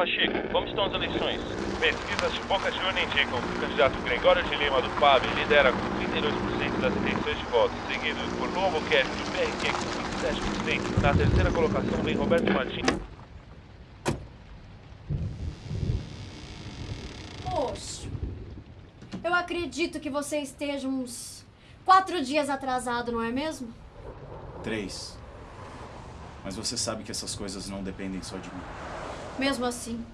Pacheco, como estão as eleições? Pesquisas de Boca Juniors indicam que o candidato Gregório de Lima do PAB lidera com 32% das intenções de voto, seguido por Luan Albuquerque do PRQ com 27%. Na terceira colocação vem Roberto Martins. Poxa, eu acredito que você esteja uns quatro dias atrasado, não é mesmo? Três. Mas você sabe que essas coisas não dependem só de mim. Mesmo assim,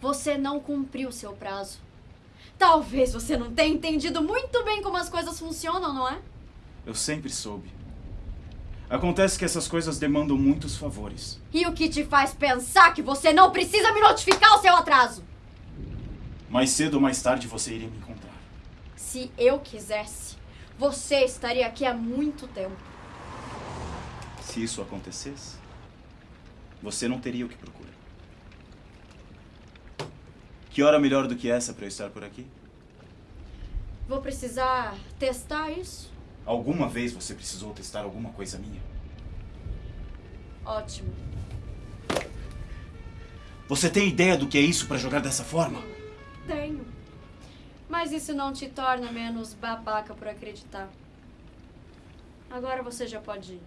você não cumpriu seu prazo. Talvez você não tenha entendido muito bem como as coisas funcionam, não é? Eu sempre soube. Acontece que essas coisas demandam muitos favores. E o que te faz pensar que você não precisa me notificar o seu atraso? Mais cedo ou mais tarde você iria me encontrar. Se eu quisesse, você estaria aqui há muito tempo. Se isso acontecesse, você não teria o que procura. Que hora melhor do que essa para eu estar por aqui? Vou precisar testar isso? Alguma vez você precisou testar alguma coisa minha? Ótimo. Você tem ideia do que é isso para jogar dessa forma? Tenho. Mas isso não te torna menos babaca por acreditar. Agora você já pode ir.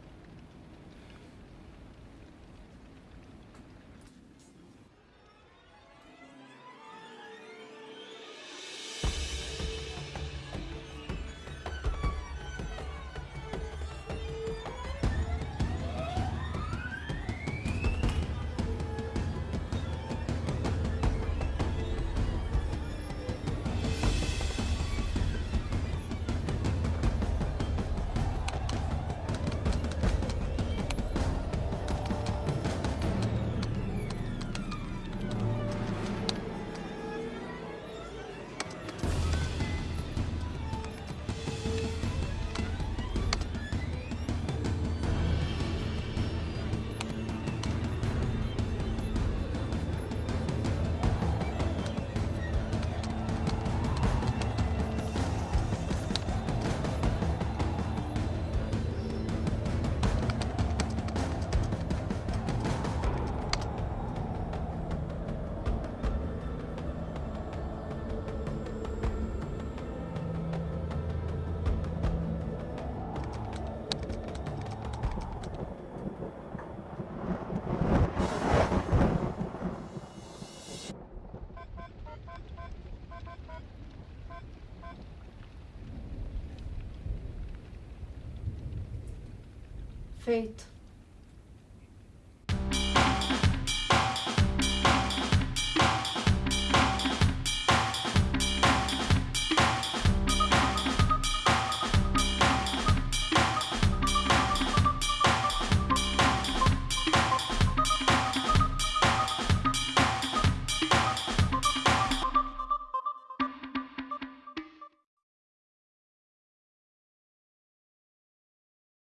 Feito.